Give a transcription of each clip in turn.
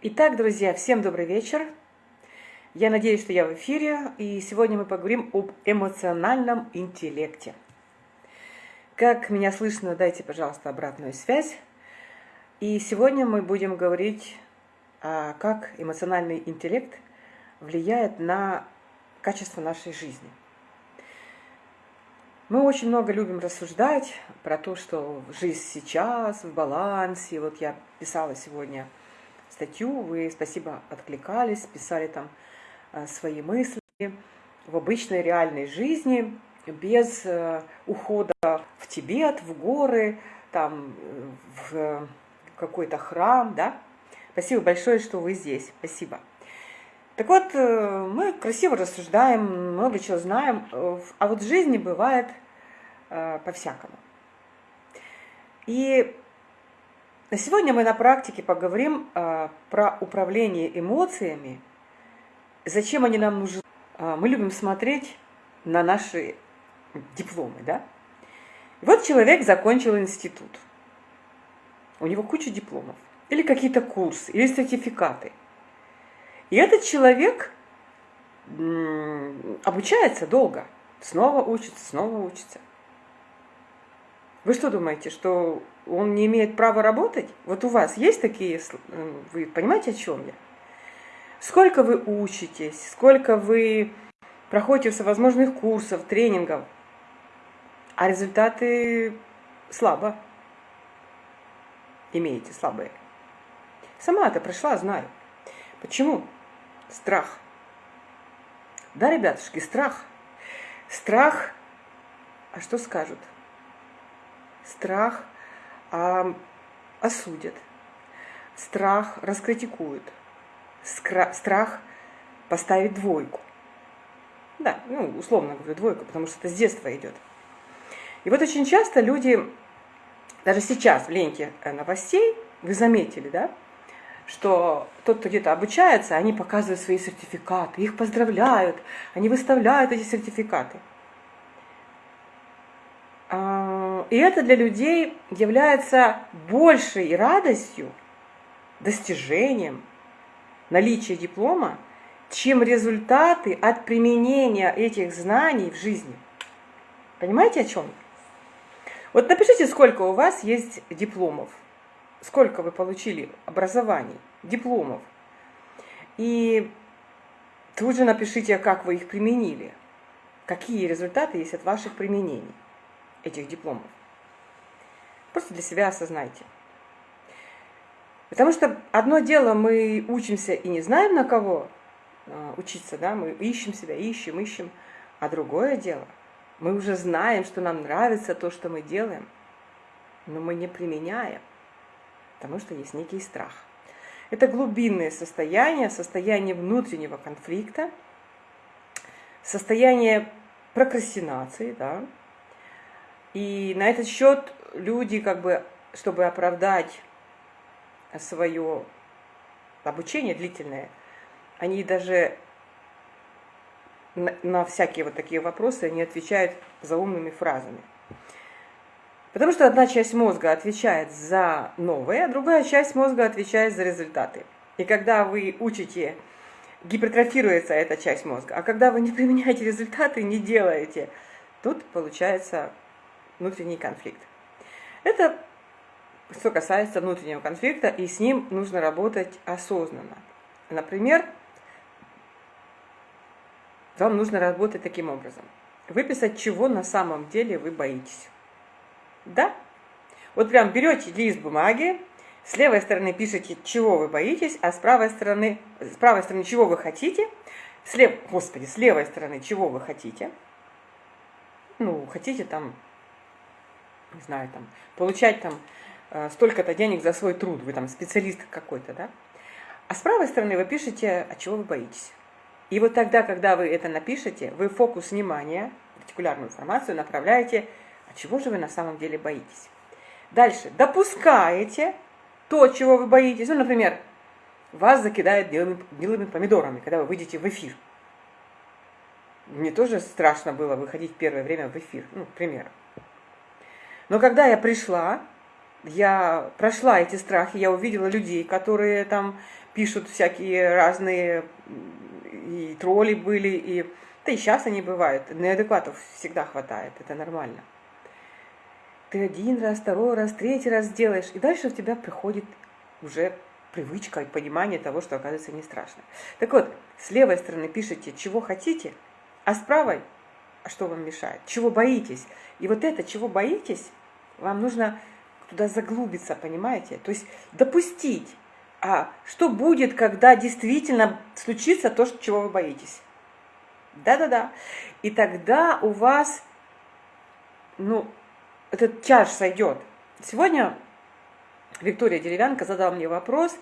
Итак, друзья, всем добрый вечер. Я надеюсь, что я в эфире, и сегодня мы поговорим об эмоциональном интеллекте. Как меня слышно, дайте, пожалуйста, обратную связь. И сегодня мы будем говорить, а, как эмоциональный интеллект влияет на качество нашей жизни. Мы очень много любим рассуждать про то, что жизнь сейчас в балансе. Вот я писала сегодня статью, вы, спасибо, откликались, писали там э, свои мысли в обычной реальной жизни, без э, ухода в Тибет, в горы, там, в какой-то храм, да. Спасибо большое, что вы здесь. Спасибо. Так вот, э, мы красиво рассуждаем, много чего знаем, а вот в жизни бывает по-всякому. И Сегодня мы на практике поговорим а, про управление эмоциями, зачем они нам нужны. А, мы любим смотреть на наши дипломы, да? И вот человек закончил институт. У него куча дипломов. Или какие-то курсы, или сертификаты. И этот человек обучается долго. Снова учится, снова учится. Вы что думаете, что он не имеет права работать? Вот у вас есть такие, э, вы понимаете, о чем я? Сколько вы учитесь, сколько вы проходите всевозможных курсов, тренингов, а результаты слабо имеете, слабые. Сама это прошла, знаю. Почему? Страх. Да, ребятушки, страх. Страх, а что скажут? Страх – а, осудят, страх раскритикуют, страх поставить двойку. Да, ну, условно говорю, двойку, потому что это с детства идет. И вот очень часто люди, даже сейчас в ленте э, новостей, вы заметили, да, что тот, кто где-то обучается, они показывают свои сертификаты, их поздравляют, они выставляют эти сертификаты. А, и это для людей является большей радостью, достижением наличия диплома, чем результаты от применения этих знаний в жизни. Понимаете, о чем? Вот напишите, сколько у вас есть дипломов, сколько вы получили образований, дипломов. И тут же напишите, как вы их применили, какие результаты есть от ваших применений этих дипломов. Просто для себя осознайте. Потому что одно дело, мы учимся и не знаем на кого а, учиться, да, мы ищем себя, ищем, ищем. А другое дело, мы уже знаем, что нам нравится то, что мы делаем, но мы не применяем, потому что есть некий страх. Это глубинное состояние, состояние внутреннего конфликта, состояние прокрастинации, да, и на этот счет люди, как бы, чтобы оправдать свое обучение длительное, они даже на, всякие вот такие вопросы они отвечают заумными фразами. Потому что одна часть мозга отвечает за новое, а другая часть мозга отвечает за результаты. И когда вы учите, гипертрофируется эта часть мозга, а когда вы не применяете результаты, не делаете, тут получается внутренний конфликт. Это что касается внутреннего конфликта, и с ним нужно работать осознанно. Например, вам нужно работать таким образом. Выписать, чего на самом деле вы боитесь. Да? Вот прям берете лист бумаги, с левой стороны пишите, чего вы боитесь, а с правой стороны, с правой стороны, чего вы хотите, с лев... Господи, с левой стороны, чего вы хотите. Ну, хотите там не знаю, там, получать там э, столько-то денег за свой труд, вы там специалист какой-то, да? А с правой стороны вы пишете, от чего вы боитесь. И вот тогда, когда вы это напишете, вы фокус внимания, артикулярную информацию направляете, от чего же вы на самом деле боитесь. Дальше, допускаете то, чего вы боитесь. Ну, например, вас закидают белыми, белыми помидорами, когда вы выйдете в эфир. Мне тоже страшно было выходить первое время в эфир, ну, к примеру. Но когда я пришла, я прошла эти страхи, я увидела людей, которые там пишут всякие разные, и тролли были, и да и сейчас они бывают. Неадекватов всегда хватает, это нормально. Ты один раз, второй раз, третий раз делаешь, и дальше у тебя приходит уже привычка и понимание того, что оказывается не страшно. Так вот, с левой стороны пишите, чего хотите, а с правой, что вам мешает, чего боитесь. И вот это, чего боитесь, вам нужно туда заглубиться, понимаете? То есть допустить, а что будет, когда действительно случится то, чего вы боитесь. Да-да-да. И тогда у вас, ну, этот чаш сойдет. Сегодня Виктория Деревянка задала мне вопрос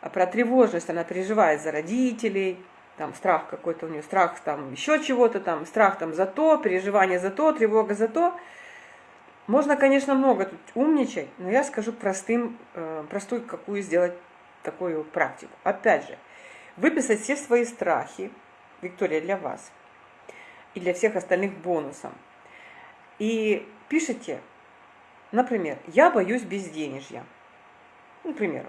про тревожность. Она переживает за родителей, там страх какой-то у нее, страх там еще чего-то там, страх там за то, переживание за то, тревога за то. Можно, конечно, много тут умничать, но я скажу простым, э, простую какую сделать такую практику. Опять же, выписать все свои страхи, Виктория, для вас, и для всех остальных бонусом. И пишите, например, я боюсь безденежья. Например.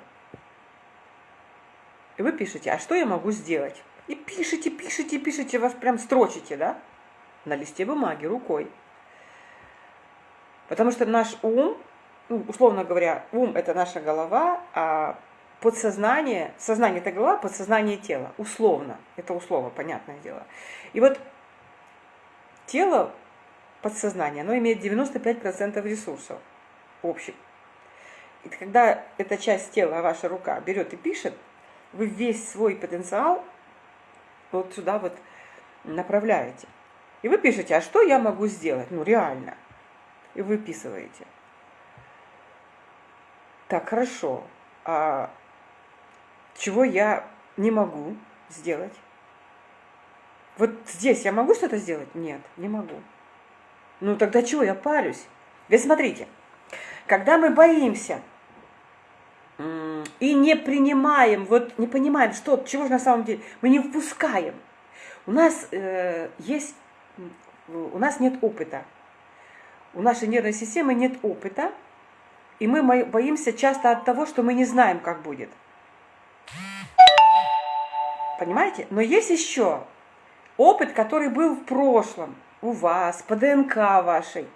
И вы пишете, а что я могу сделать? И пишите, пишите, пишите, вас прям строчите, да? На листе бумаги, рукой. Потому что наш ум, ну, условно говоря, ум – это наша голова, а подсознание, сознание – это голова, подсознание – тело. Условно. Это условно, понятное дело. И вот тело, подсознание, оно имеет 95% ресурсов общих. И когда эта часть тела, ваша рука, берет и пишет, вы весь свой потенциал вот сюда вот направляете. И вы пишете, а что я могу сделать? Ну, реально. И выписываете. Так, хорошо. А чего я не могу сделать? Вот здесь я могу что-то сделать? Нет, не могу. Ну, тогда чего я парюсь? Ведь смотрите, когда мы боимся и не принимаем, вот не понимаем, что, чего же на самом деле, мы не впускаем. У нас э, есть, у нас нет опыта. У нашей нервной системы нет опыта, и мы боимся часто от того, что мы не знаем, как будет. Понимаете? Но есть еще опыт, который был в прошлом, у вас, по ДНК вашей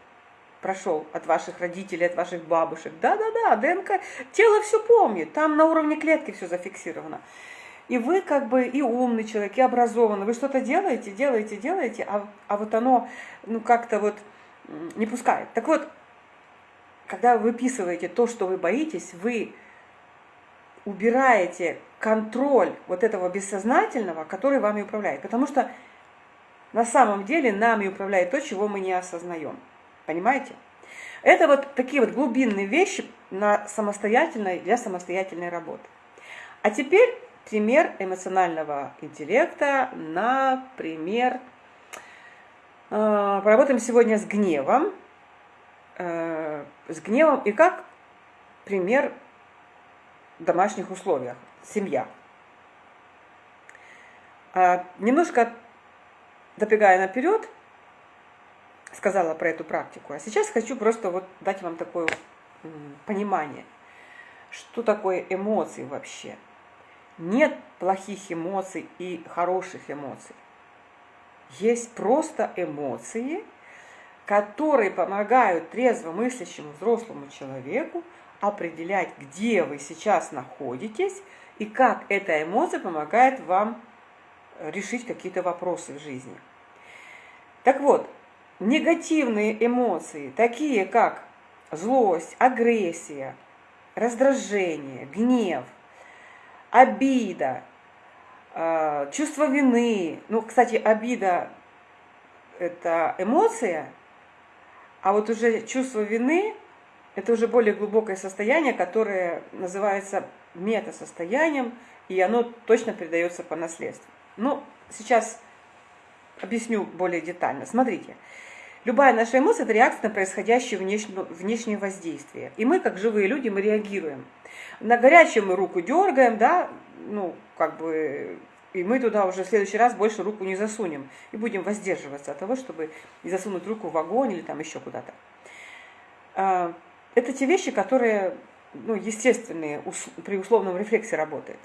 прошел от ваших родителей, от ваших бабушек. Да-да-да, ДНК, тело все помнит, там на уровне клетки все зафиксировано. И вы как бы и умный человек, и образованный, вы что-то делаете, делаете, делаете, а, а вот оно ну как-то вот не пускает. Так вот, когда вы выписываете то, что вы боитесь, вы убираете контроль вот этого бессознательного, который вами управляет. Потому что на самом деле нами управляет то, чего мы не осознаем. Понимаете? Это вот такие вот глубинные вещи на самостоятельной, для самостоятельной работы. А теперь пример эмоционального интеллекта, например, э, поработаем сегодня с гневом. Э, с гневом и как пример в домашних условиях. Семья. Э, немножко добегая наперед, сказала про эту практику. А сейчас хочу просто вот дать вам такое понимание, что такое эмоции вообще. Нет плохих эмоций и хороших эмоций. Есть просто эмоции, которые помогают трезво мыслящему взрослому человеку определять, где вы сейчас находитесь и как эта эмоция помогает вам решить какие-то вопросы в жизни. Так вот, негативные эмоции, такие как злость, агрессия, раздражение, гнев, обида, э, чувство вины. Ну, кстати, обида – это эмоция, а вот уже чувство вины – это уже более глубокое состояние, которое называется метасостоянием, и оно точно передается по наследству. Ну, сейчас объясню более детально. Смотрите, любая наша эмоция – это реакция на происходящее внешнее, внешнее воздействие. И мы, как живые люди, мы реагируем. На горячее мы руку дергаем, да, ну, как бы, и мы туда уже в следующий раз больше руку не засунем. И будем воздерживаться от того, чтобы не засунуть руку в огонь или там еще куда-то. А, это те вещи, которые, ну, естественные, при условном рефлексе работают.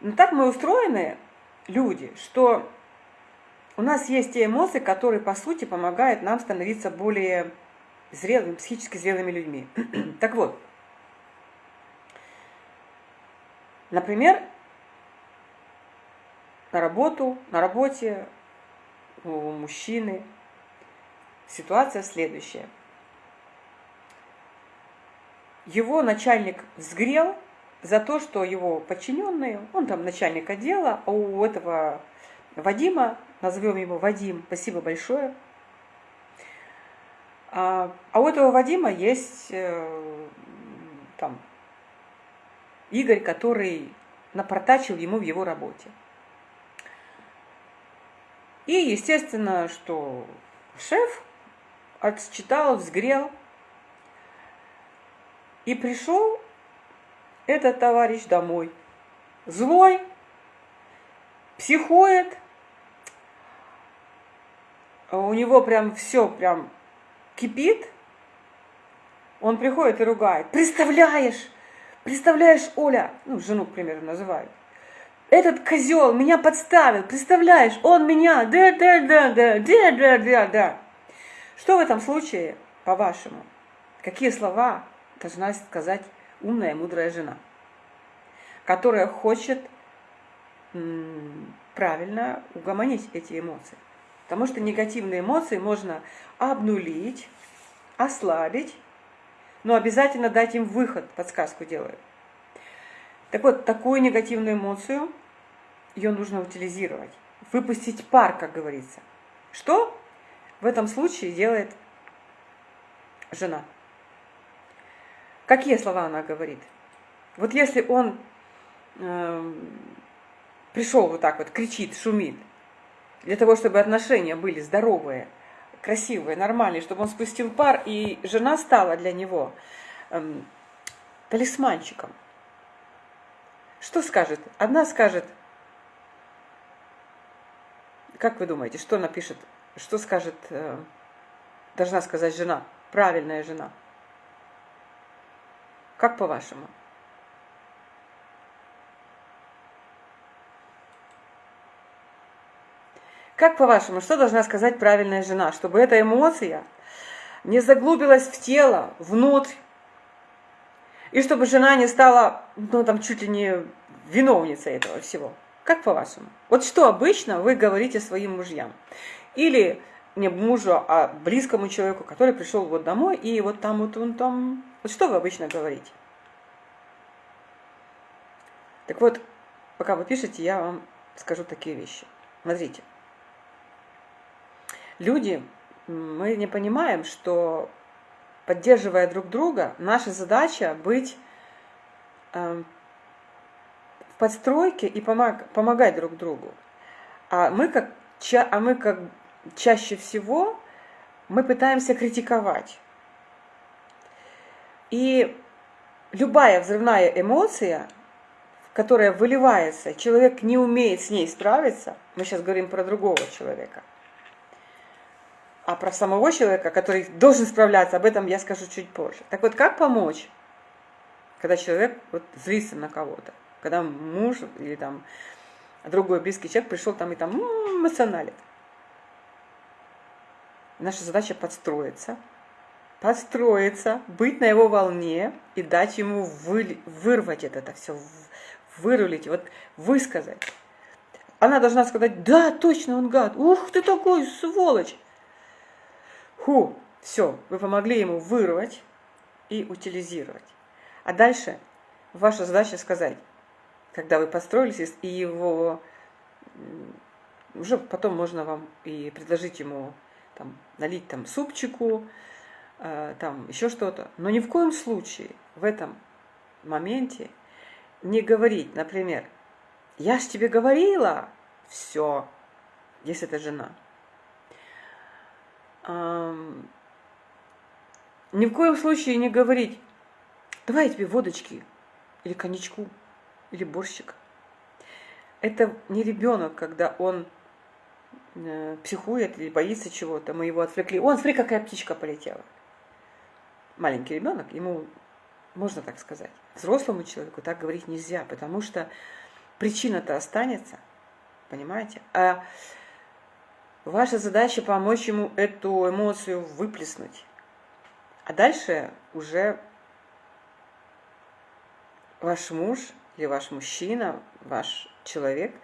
Но так мы устроены, люди, что у нас есть те эмоции, которые, по сути, помогают нам становиться более зрелыми, психически зрелыми людьми. так вот, например, на работу, на работе у мужчины ситуация следующая. Его начальник взгрел за то, что его подчиненные, он там начальник отдела, а у этого Вадима, назовем его Вадим, спасибо большое, а, а у этого Вадима есть э, там Игорь, который напортачил ему в его работе. И, естественно, что шеф отчитал, взгрел. И пришел этот товарищ домой. Злой, психует. У него прям все прям кипит. Он приходит и ругает. Представляешь, представляешь, Оля, ну, жену, к примеру, называют. Этот козел меня подставил, представляешь, он меня, да, да, да, да, да, да, да, да. Что в этом случае, по-вашему? Какие слова должна сказать умная, мудрая жена, которая хочет правильно угомонить эти эмоции? Потому что негативные эмоции можно обнулить, ослабить, но обязательно дать им выход, подсказку делаю. Так вот, такую негативную эмоцию, ее нужно утилизировать, выпустить пар, как говорится. Что в этом случае делает жена? Какие слова она говорит? Вот если он э, пришел вот так вот, кричит, шумит, для того, чтобы отношения были здоровые, красивые, нормальные, чтобы он спустил пар, и жена стала для него э, талисманчиком – что скажет? Одна скажет, как вы думаете, что напишет, что скажет, э, должна сказать жена, правильная жена? Как по-вашему? Как по-вашему, что должна сказать правильная жена, чтобы эта эмоция не заглубилась в тело, внутрь, и чтобы жена не стала, ну, там, чуть ли не виновницей этого всего. Как по-вашему? Вот что обычно вы говорите своим мужьям? Или не мужу, а близкому человеку, который пришел вот домой, и вот там вот он там... Вот что вы обычно говорите? Так вот, пока вы пишете, я вам скажу такие вещи. Смотрите. Люди, мы не понимаем, что поддерживая друг друга, наша задача быть э, в подстройке и помог, помогать друг другу. А мы как, ча, а мы как чаще всего мы пытаемся критиковать. И любая взрывная эмоция, которая выливается, человек не умеет с ней справиться, мы сейчас говорим про другого человека – а про самого человека, который должен справляться, об этом я скажу чуть позже. Так вот, как помочь, когда человек вот злится на кого-то? Когда муж или там другой близкий человек пришел там и там эмоционалит. Наша задача подстроиться, подстроиться, быть на его волне и дать ему вы, вырвать это, это все, вырулить, вот высказать. Она должна сказать, да, точно, он гад, ух ты такой, сволочь. Ху, все, вы помогли ему вырвать и утилизировать. А дальше ваша задача сказать, когда вы построились, и его уже потом можно вам и предложить ему там, налить там супчику, э, там еще что-то. Но ни в коем случае в этом моменте не говорить, например, я ж тебе говорила, все, если это жена – ни в коем случае не говорить, давай я тебе водочки, или коньячку, или борщик. Это не ребенок, когда он э, психует или боится чего-то, мы его отвлекли. Он, смотри, какая птичка полетела. Маленький ребенок, ему можно так сказать. Взрослому человеку так говорить нельзя, потому что причина-то останется, понимаете? А ваша задача помочь ему эту эмоцию выплеснуть. А дальше уже ваш муж или ваш мужчина, ваш человек,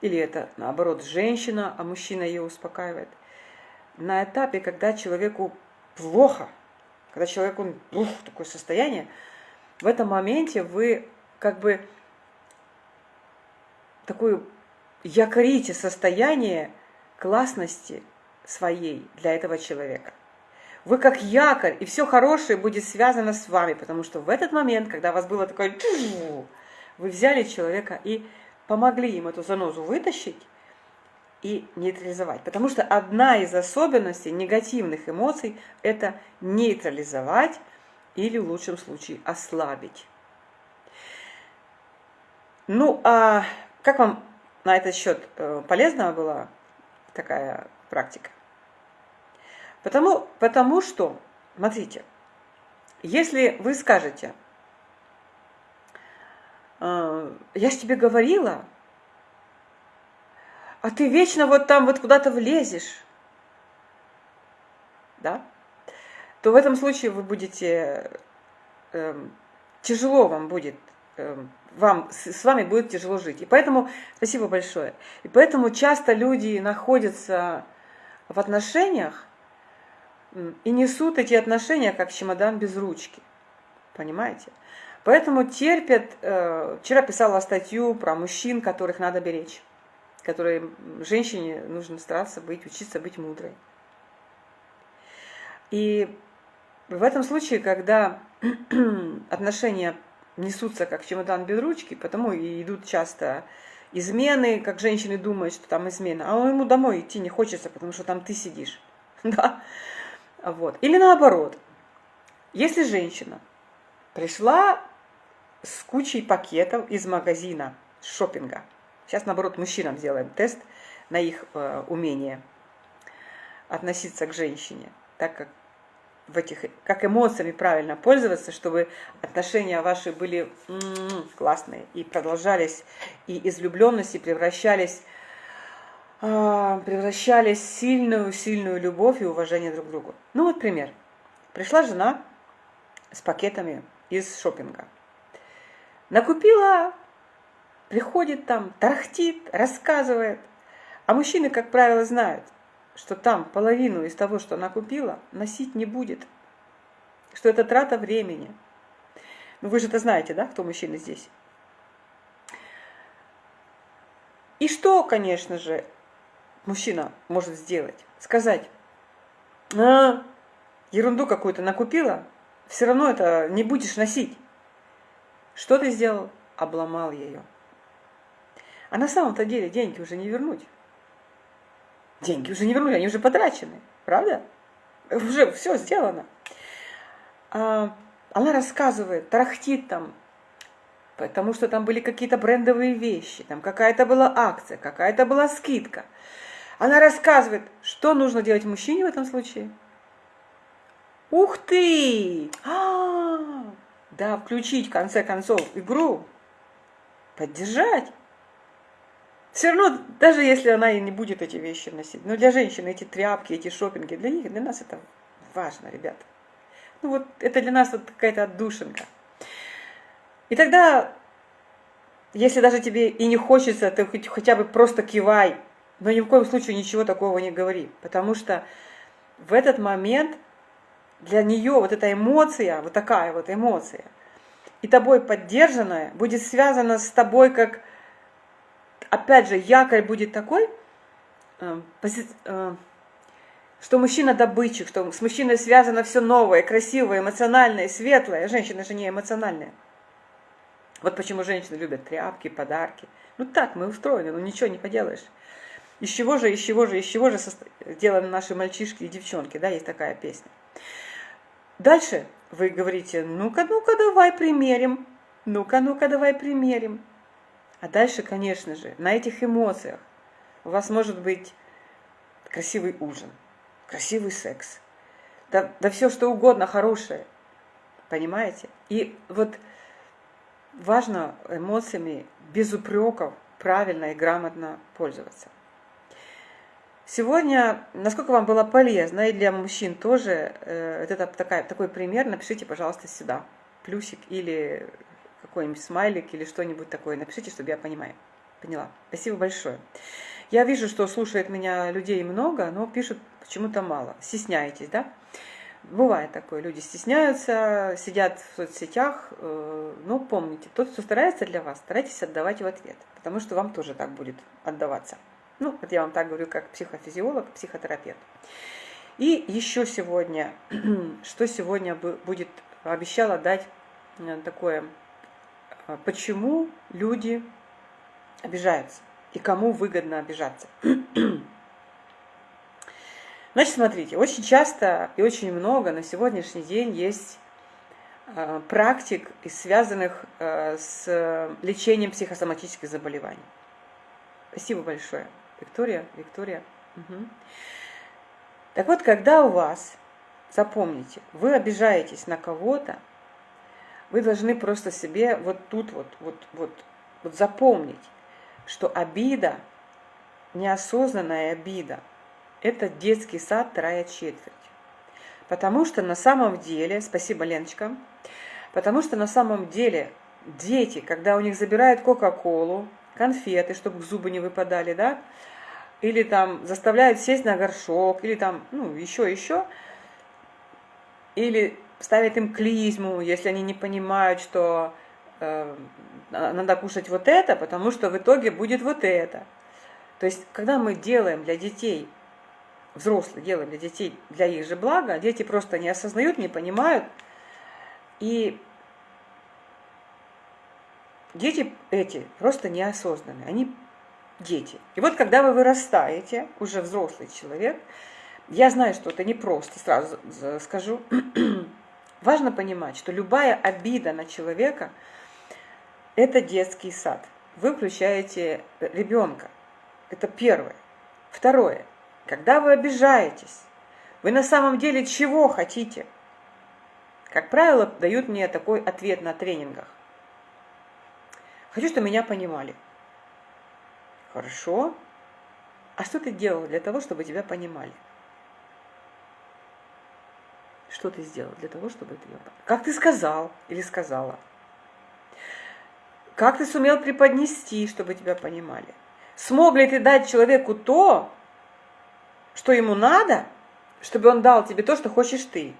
или это наоборот женщина, а мужчина ее успокаивает, на этапе, когда человеку плохо, когда человеку ух, такое состояние, в этом моменте вы как бы такую якорите состояние классности своей для этого человека. Вы как якорь, и все хорошее будет связано с вами, потому что в этот момент, когда у вас было такое, вы взяли человека и помогли им эту занозу вытащить и нейтрализовать. Потому что одна из особенностей негативных эмоций – это нейтрализовать или в лучшем случае ослабить. Ну, а как вам на этот счет э, полезна была такая практика? Потому, потому что, смотрите, если вы скажете, «Э, я же тебе говорила, а ты вечно вот там вот куда-то влезешь, да, то в этом случае вы будете, э, тяжело вам будет вам, с вами будет тяжело жить. И поэтому, спасибо большое. И поэтому часто люди находятся в отношениях и несут эти отношения как чемодан без ручки. Понимаете? Поэтому терпят. Э, вчера писала статью про мужчин, которых надо беречь. Которые женщине нужно стараться быть, учиться быть мудрой. И в этом случае, когда отношения несутся как чемодан без ручки, потому и идут часто измены, как женщины думают, что там измена, а ему домой идти не хочется, потому что там ты сидишь. Да? Вот. Или наоборот, если женщина пришла с кучей пакетов из магазина, с шопинга, сейчас наоборот мужчинам сделаем тест на их э, умение относиться к женщине, так как в этих, как эмоциями правильно пользоваться, чтобы отношения ваши были м-м, классные и продолжались, и из влюбленности превращались, э, превращались в сильную, сильную любовь и уважение друг к другу. Ну вот пример. Пришла жена с пакетами из шопинга. Накупила, приходит там, тарахтит, рассказывает. А мужчины, как правило, знают – что там половину из того, что она купила, носить не будет. Что это трата времени. Ну вы же это знаете, да, кто мужчина здесь? И что, конечно же, мужчина может сделать? Сказать, а, ерунду какую-то накупила, все равно это не будешь носить. Что ты сделал? Обломал ее. А на самом-то деле деньги уже не вернуть. Деньги уже не вернули, они уже потрачены, правда? Уже все сделано. А, она рассказывает, тарахтит там, потому что там были какие-то брендовые вещи, там какая-то была акция, какая-то была скидка. Она рассказывает, что нужно делать мужчине в этом случае. Ух ты! А -а -а! Да, включить в конце концов игру, поддержать. Все равно, даже если она и не будет эти вещи носить, но для женщин эти тряпки, эти шопинги, для них, для нас это важно, ребята. Ну вот это для нас вот какая-то отдушинка. И тогда, если даже тебе и не хочется, ты хотя бы просто кивай, но ни в коем случае ничего такого не говори, потому что в этот момент для нее вот эта эмоция, вот такая вот эмоция, и тобой поддержанная, будет связана с тобой как опять же, якорь будет такой, э, э, что мужчина добытчик, что с мужчиной связано все новое, красивое, эмоциональное, светлое. Женщина же не эмоциональная. Вот почему женщины любят тряпки, подарки. Ну так мы устроены, ну ничего не поделаешь. Из чего же, из чего же, из чего же сделаны наши мальчишки и девчонки, да, есть такая песня. Дальше вы говорите, ну-ка, ну-ка, давай примерим, ну-ка, ну-ка, давай примерим. А дальше, конечно же, на этих эмоциях у вас может быть красивый ужин, красивый секс, да, да все что угодно хорошее, понимаете? И вот важно эмоциями без упреков правильно и грамотно пользоваться. Сегодня, насколько вам было полезно, и для мужчин тоже, э, это такая, такой пример, напишите, пожалуйста, сюда. Плюсик или какой-нибудь смайлик или что-нибудь такое. Напишите, чтобы я понимаю. Поняла. Спасибо большое. Я вижу, что слушает меня людей много, но пишут почему-то мало. Стесняетесь, да? Бывает такое, люди стесняются, сидят в соцсетях, э, но помните, тот, кто старается для вас, старайтесь отдавать в ответ, потому что вам тоже так будет отдаваться. Ну, вот я вам так говорю, как психофизиолог, психотерапевт. И еще сегодня, что сегодня будет, обещала дать э, такое, почему люди обижаются и кому выгодно обижаться. Значит, смотрите, очень часто и очень много на сегодняшний день есть э, практик, связанных э, с лечением психосоматических заболеваний. Спасибо большое. Виктория, Виктория. Угу. Так вот, когда у вас, запомните, вы обижаетесь на кого-то, вы должны просто себе вот тут вот, вот, вот, вот запомнить, что обида, неосознанная обида – это детский сад, вторая четверть. Потому что на самом деле, спасибо, Леночка, потому что на самом деле дети, когда у них забирают Кока-Колу, конфеты, чтобы зубы не выпадали, да, или там заставляют сесть на горшок, или там, ну, еще, еще, или ставят им клизму, если они не понимают, что э, надо кушать вот это, потому что в итоге будет вот это. То есть, когда мы делаем для детей взрослые делаем для детей, для их же блага, дети просто не осознают, не понимают. И дети эти просто неосознанные, они дети. И вот когда вы вырастаете, уже взрослый человек, я знаю, что это непросто, сразу скажу, важно понимать, что любая обида на человека – это детский сад. Вы включаете ребенка. Это первое. Второе. Когда вы обижаетесь, вы на самом деле чего хотите? Как правило, дают мне такой ответ на тренингах. Хочу, чтобы меня понимали. Хорошо. А что ты делал для того, чтобы тебя понимали? Что ты сделал для того, чтобы тебя понимали? Как ты сказал или сказала? Как ты сумел преподнести, чтобы тебя понимали? Смог ли ты дать человеку то, что ему надо, чтобы он дал тебе то, что хочешь ты.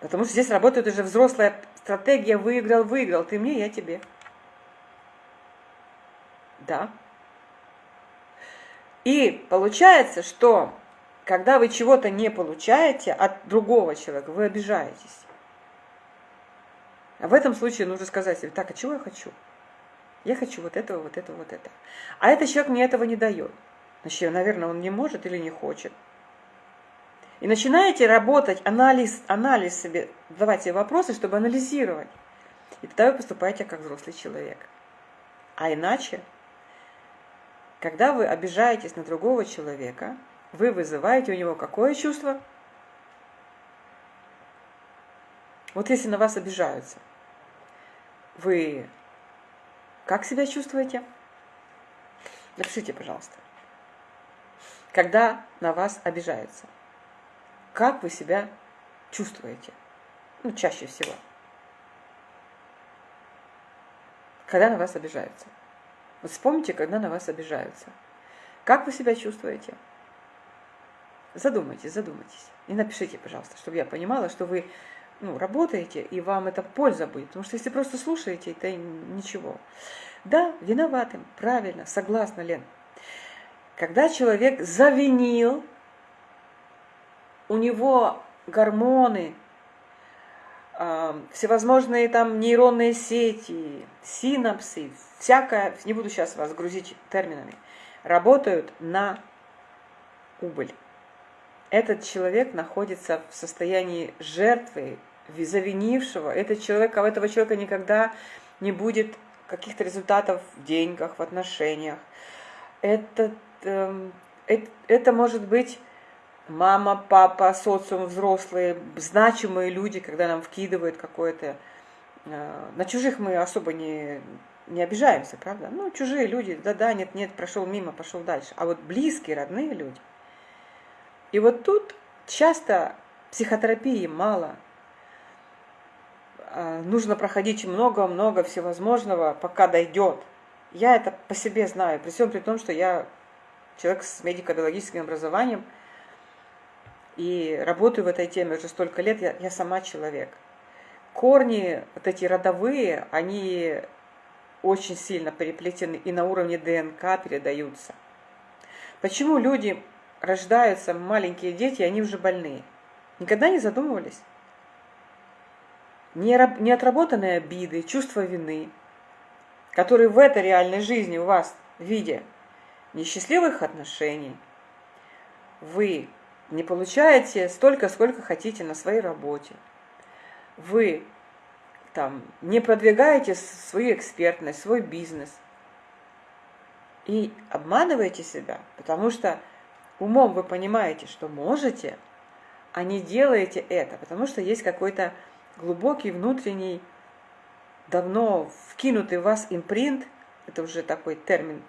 Потому что здесь работает уже взрослая стратегия выиграл, выиграл. Ты мне, я тебе. Да. И получается, что когда вы чего-то не получаете от другого человека, вы обижаетесь. А в этом случае нужно сказать себе, так, а чего я хочу? Я хочу вот этого, вот этого, вот этого. А этот человек мне этого не дает. Значит, наверное, он не может или не хочет. И начинаете работать, анализ, анализ себе, себе вопросы, чтобы анализировать. И тогда вы поступаете как взрослый человек. А иначе, когда вы обижаетесь на другого человека, вы вызываете у него какое чувство? Вот если на вас обижаются, вы как себя чувствуете? Напишите, пожалуйста когда на вас обижаются. Как вы себя чувствуете? Ну, чаще всего. Когда на вас обижаются. Вот вспомните, когда на вас обижаются. Как вы себя чувствуете? Задумайтесь, задумайтесь. И напишите, пожалуйста, чтобы я понимала, что вы ну, работаете, и вам это польза будет. Потому что если просто слушаете, это ничего. Да, виноватым, правильно, согласна, Лен. Когда человек завинил, у него гормоны, всевозможные там нейронные сети, синапсы, всякое, не буду сейчас вас грузить терминами, работают на убыль. Этот человек находится в состоянии жертвы, завинившего. Этот человек, а у этого человека никогда не будет каких-то результатов в деньгах, в отношениях. Этот Эм, это может быть мама, папа, социум, взрослые, значимые люди, когда нам вкидывают какое-то э, на чужих мы особо не, не обижаемся, правда? Ну, чужие люди, да-да, нет-нет, прошел мимо, пошел дальше. А вот близкие, родные люди. И вот тут часто психотерапии мало. А, нужно проходить много-много всевозможного, пока дойдет. Я это по себе знаю, при всем при том, что я человек с медико-биологическим образованием и работаю в этой теме уже столько лет, я, я сама человек. Корни, вот эти родовые, они очень сильно переплетены и на уровне ДНК передаются. Почему люди рождаются, маленькие дети, они уже больные? Никогда не задумывались? Неотработанные обиды, чувство вины, которые в этой реальной жизни у вас в виде несчастливых отношений, вы не получаете столько, сколько хотите на своей работе, вы там не продвигаете свою экспертность, свой бизнес и обманываете себя, потому что умом вы понимаете, что можете, а не делаете это, потому что есть какой-то глубокий внутренний, давно вкинутый в вас импринт, это уже такой термин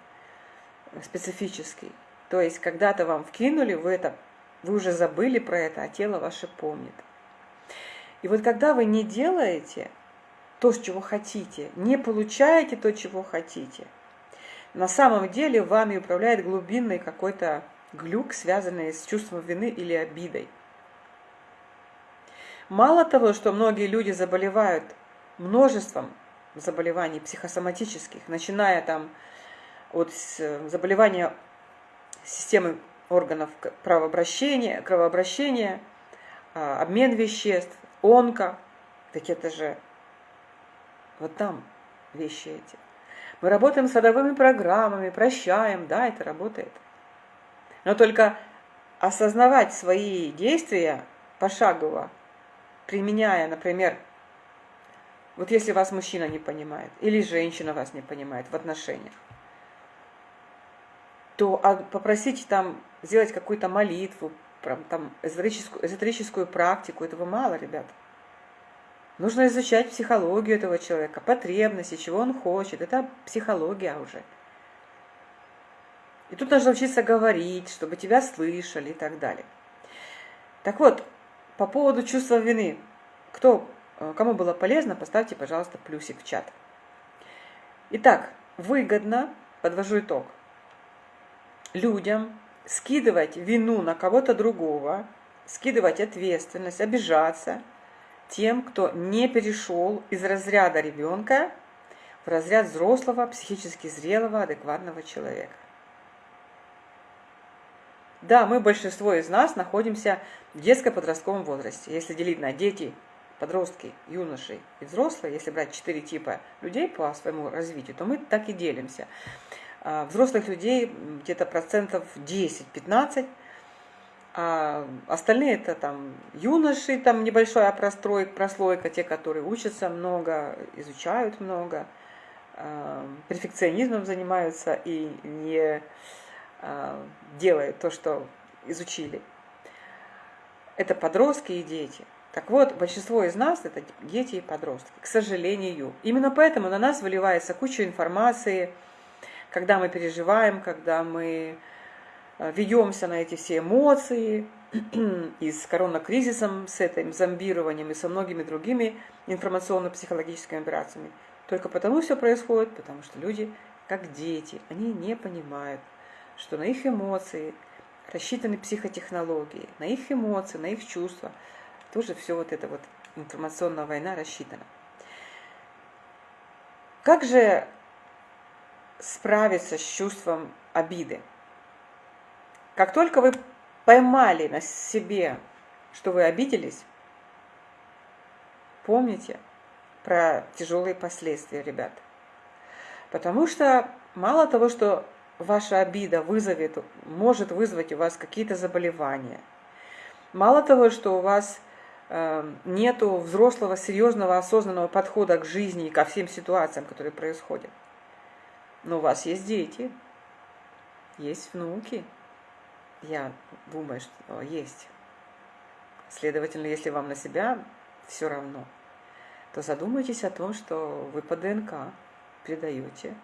специфический. То есть когда-то вам вкинули, вы, это, вы уже забыли про это, а тело ваше помнит. И вот когда вы не делаете то, чего хотите, не получаете то, чего хотите, на самом деле вами управляет глубинный какой-то глюк, связанный с чувством вины или обидой. Мало того, что многие люди заболевают множеством заболеваний психосоматических, начиная там от заболевания системы органов кровообращения, кровообращения, а, обмен веществ, онко, так это же вот там вещи эти. Мы работаем с родовыми программами, прощаем, да, это работает. Но только осознавать свои действия пошагово, применяя, например, вот если вас мужчина не понимает, или женщина вас не понимает в отношениях, то а, попросите там сделать какую-то молитву, там, эзотерическую, эзотерическую практику, этого мало, ребят. Нужно изучать психологию этого человека, потребности, чего он хочет. Это психология уже. И тут нужно учиться говорить, чтобы тебя слышали и так далее. Так вот, по поводу чувства вины. Кто, э, кому было полезно, поставьте, пожалуйста, плюсик в чат. Итак, выгодно, подвожу итог – людям скидывать вину на кого-то другого, скидывать ответственность, обижаться тем, кто не перешел из разряда ребенка в разряд взрослого, психически зрелого, адекватного человека. Да, мы, большинство из нас, находимся в детско-подростковом возрасте. Если делить на дети, подростки, юноши и взрослые, если брать четыре типа людей по своему развитию, то мы так и делимся. А, взрослых людей где-то процентов 10-15, а остальные это там юноши, там небольшая простройка, прослойка, те, которые учатся много, изучают много, а, перфекционизмом занимаются и не а, делают то, что изучили. Это подростки и дети. Так вот, большинство из нас это дети и подростки, к сожалению. Именно поэтому на нас выливается куча информации, когда мы переживаем, когда мы э, ведемся на эти все эмоции, и с коронакризисом, с этим зомбированием и со многими другими информационно-психологическими операциями. Только потому все происходит, потому что люди, как дети, они не понимают, что на их эмоции рассчитаны психотехнологии, на их эмоции, на их чувства. Тоже все вот эта вот информационная война рассчитана. Как же справиться с чувством обиды. Как только вы поймали на себе, что вы обиделись, помните про тяжелые последствия, ребят. Потому что мало того, что ваша обида вызовет, может вызвать у вас какие-то заболевания, мало того, что у вас э, нету взрослого, серьезного, осознанного подхода к жизни и ко всем ситуациям, которые происходят, но у вас есть дети, есть внуки. Я думаю, что есть. Следовательно, если вам на себя все равно, то задумайтесь о том, что вы по ДНК передаете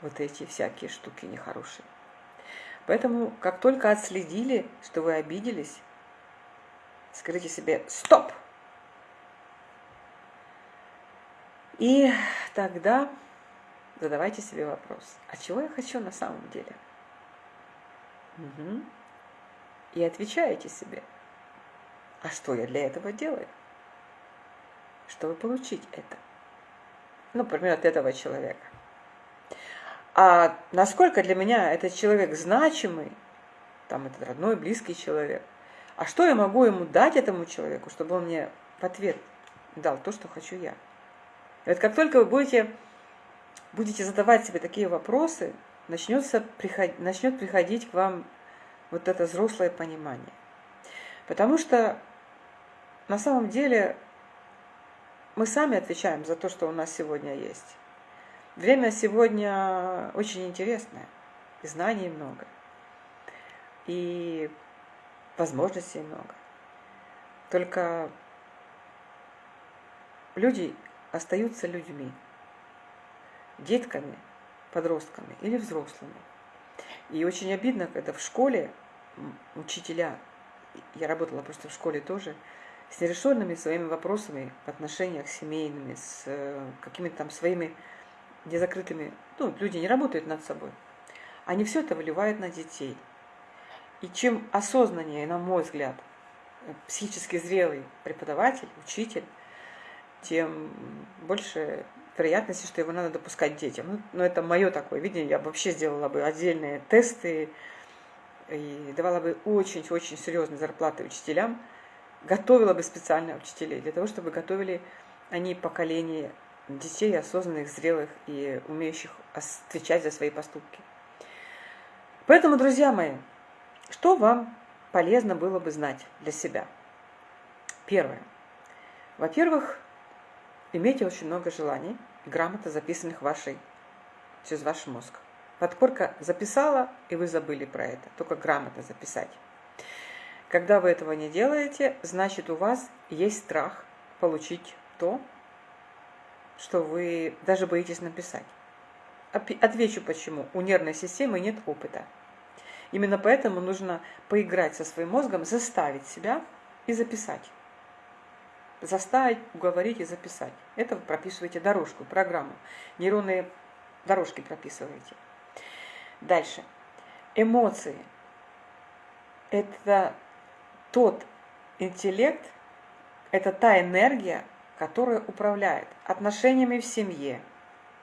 вот эти всякие штуки нехорошие. Поэтому, как только отследили, что вы обиделись, скажите себе «стоп!» И тогда задавайте себе вопрос, а чего я хочу на самом деле? Угу. И отвечаете себе, а что я для этого делаю? Чтобы получить это. Ну, например, от этого человека. А насколько для меня этот человек значимый, там этот родной, близкий человек, а что я могу ему дать этому человеку, чтобы он мне в ответ дал то, что хочу я? Вот как только вы будете, будете задавать себе такие вопросы, начнется, приход, начнет приходить к вам вот это взрослое понимание. Потому что на самом деле мы сами отвечаем за то, что у нас сегодня есть. Время сегодня очень интересное, и знаний много, и возможностей много. Только люди остаются людьми, детками, подростками или взрослыми. И очень обидно, когда в школе учителя, я работала просто в школе тоже, с нерешенными своими вопросами в отношениях семейными, с э, какими-то там своими незакрытыми, ну, люди не работают над собой, они все это выливают на детей. И чем осознаннее, на мой взгляд, психически зрелый преподаватель, учитель, тем больше вероятности, что его надо допускать детям. Ну, но это мое такое видение. Я вообще сделала бы отдельные тесты и давала бы очень-очень серьезные зарплаты учителям, готовила бы специально учителей для того, чтобы готовили они поколение детей осознанных, зрелых и умеющих отвечать за свои поступки. Поэтому, друзья мои, что вам полезно было бы знать для себя? Первое. Во-первых, имейте очень много желаний, грамотно записанных вашей, через ваш мозг. Подкорка записала, и вы забыли про это. Только грамотно записать. Когда вы этого не делаете, значит у вас есть страх получить то, что вы даже боитесь написать. Отвечу почему. У нервной системы нет опыта. Именно поэтому нужно поиграть со своим мозгом, заставить себя и записать. Заставить, уговорить и записать. Это вы прописываете дорожку, программу. Нейронные дорожки прописываете. Дальше. Эмоции. Это тот интеллект, это та энергия, которая управляет отношениями в семье,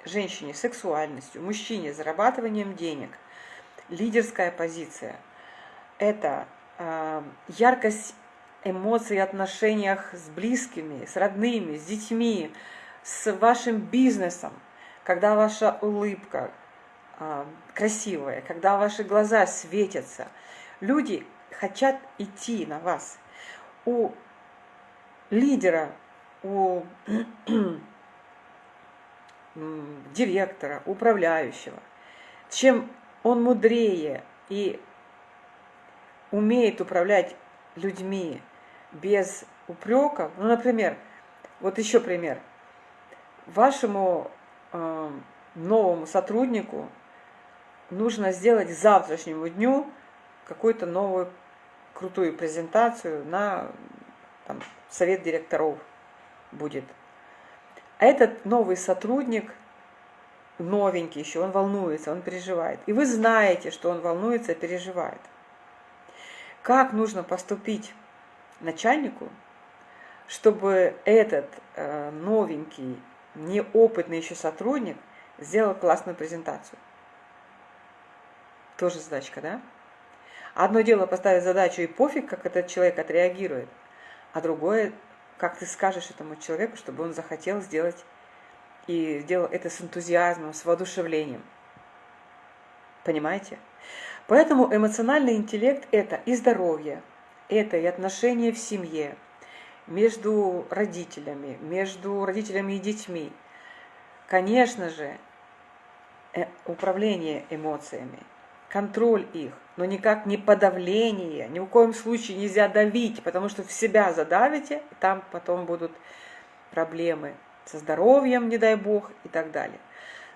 женщине сексуальностью, мужчине зарабатыванием денег, лидерская позиция. Это э, яркость эмоций в отношениях с близкими, с родными, с детьми, с вашим бизнесом, когда ваша улыбка э, красивая, когда ваши глаза светятся. Люди хотят идти на вас. У лидера у директора, управляющего, чем он мудрее и умеет управлять людьми без упреков, ну, например, вот еще пример, вашему э, новому сотруднику нужно сделать завтрашнему дню какую-то новую крутую презентацию на там, совет директоров будет. Этот новый сотрудник, новенький еще, он волнуется, он переживает. И вы знаете, что он волнуется и переживает. Как нужно поступить начальнику, чтобы этот э, новенький, неопытный еще сотрудник сделал классную презентацию? Тоже задачка, да? Одно дело поставить задачу и пофиг, как этот человек отреагирует, а другое как ты скажешь этому человеку, чтобы он захотел сделать и сделал это с энтузиазмом, с воодушевлением. Понимаете? Поэтому эмоциональный интеллект – это и здоровье, это и отношения в семье, между родителями, между родителями и детьми. Конечно же, э, управление эмоциями – контроль их, но никак не подавление, ни в коем случае нельзя давить, потому что в себя задавите, и там потом будут проблемы со здоровьем, не дай бог, и так далее.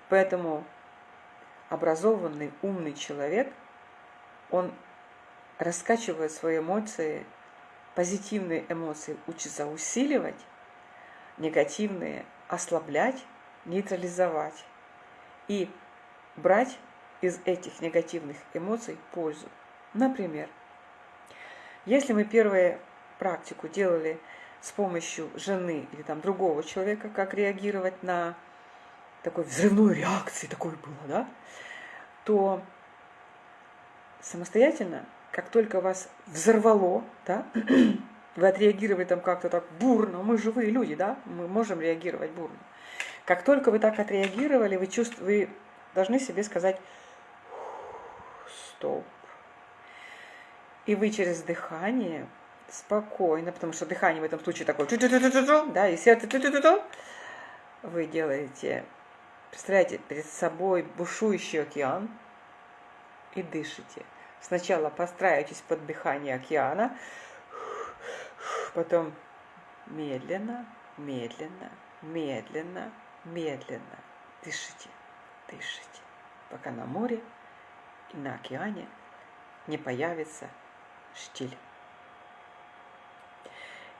Поэтому образованный, умный человек, он раскачивает свои эмоции, позитивные эмоции учится усиливать, негативные ослаблять, нейтрализовать и брать из этих негативных эмоций пользу. Например, если мы первую практику делали с помощью жены или там другого человека, как реагировать на такой взрывной реакции, такой было, да, то самостоятельно, как только вас взорвало, да, вы отреагировали там как-то так бурно, мы живые люди, да, мы можем реагировать бурно. Как только вы так отреагировали, вы, чувств... вы должны себе сказать стоп. И вы через дыхание спокойно, потому что дыхание в этом случае такое, да, и сердце, вы делаете, представляете перед собой бушующий океан и дышите. Сначала постраивайтесь под дыхание океана, потом медленно, медленно, медленно, медленно дышите, дышите, пока на море и на океане не появится штиль.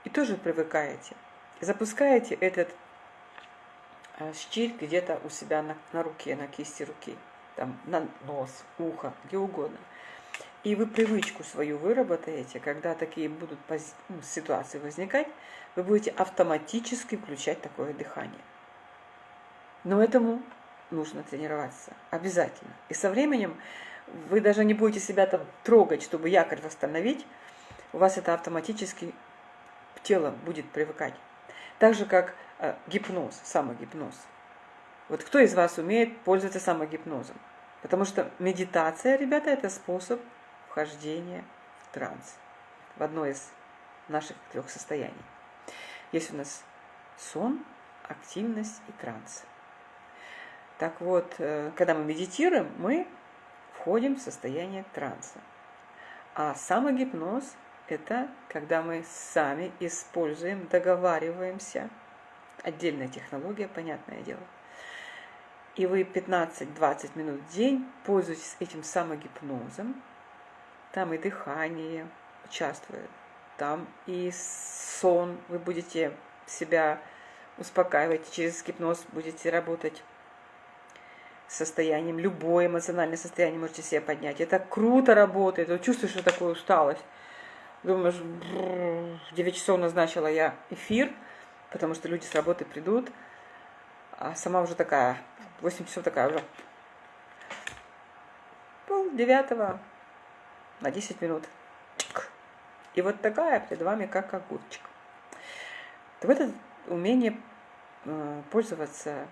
И тоже привыкаете. Запускаете этот а, штиль где-то у себя на, на руке, на кисти руки, там на нос, ухо, где угодно. И вы привычку свою выработаете, когда такие будут ну, ситуации возникать, вы будете автоматически включать такое дыхание. Но этому нужно тренироваться обязательно. И со временем вы даже не будете себя там трогать, чтобы якорь восстановить, у вас это автоматически тело будет привыкать. Так же, как э, гипноз, самогипноз. Вот кто из вас умеет пользоваться самогипнозом? Потому что медитация, ребята, это способ вхождения в транс. В одно из наших трех состояний. Есть у нас сон, активность и транс. Так вот, э, когда мы медитируем, мы входим в состояние транса. А самогипноз – это когда мы сами используем, договариваемся. Отдельная технология, понятное дело. И вы 15-20 минут в день пользуетесь этим самогипнозом. Там и дыхание участвует, там и сон. Вы будете себя успокаивать, через гипноз будете работать состоянием, любое эмоциональное состояние можете себе поднять. Это круто работает, вот чувствуешь, что такую усталость. Думаешь, в 9 часов назначила я эфир, потому что люди с работы придут, а сама уже такая, 8 часов такая уже. Пол девятого на 10 минут. И вот такая перед вами как огурчик. Вот это умение э, пользоваться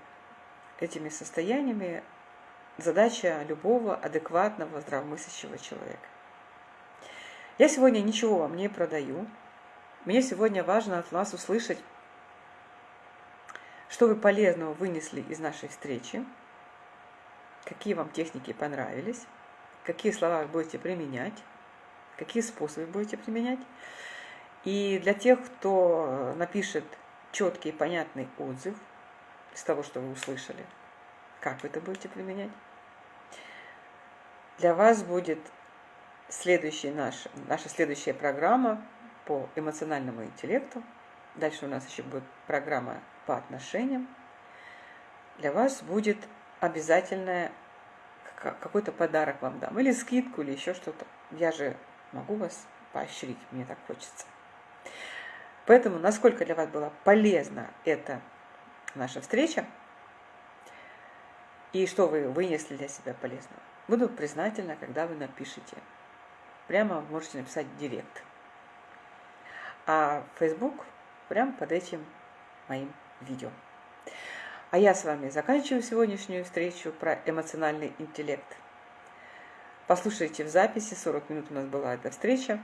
этими состояниями задача любого адекватного, здравомыслящего человека. Я сегодня ничего вам не продаю. Мне сегодня важно от вас услышать, что вы полезного вынесли из нашей встречи, какие вам техники понравились, какие слова вы будете применять, какие способы будете применять. И для тех, кто напишет четкий и понятный отзыв – из того, что вы услышали. Как вы это будете применять? Для вас будет следующий наш, наша следующая программа по эмоциональному интеллекту. Дальше у нас еще будет программа по отношениям. Для вас будет обязательное какой-то подарок вам дам. Или скидку, или еще что-то. Я же могу вас поощрить, мне так хочется. Поэтому, насколько для вас было полезно это наша встреча. И что вы вынесли для себя полезного. Буду признательна, когда вы напишите. Прямо можете написать директ. А Facebook прямо под этим моим видео. А я с вами заканчиваю сегодняшнюю встречу про эмоциональный интеллект. Послушайте в записи, 40 минут у нас была эта встреча.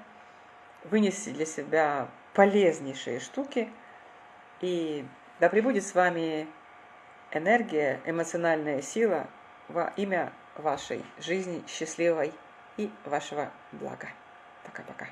Вынеси для себя полезнейшие штуки и да пребудет с вами энергия, эмоциональная сила во имя вашей жизни счастливой и вашего блага. Пока-пока.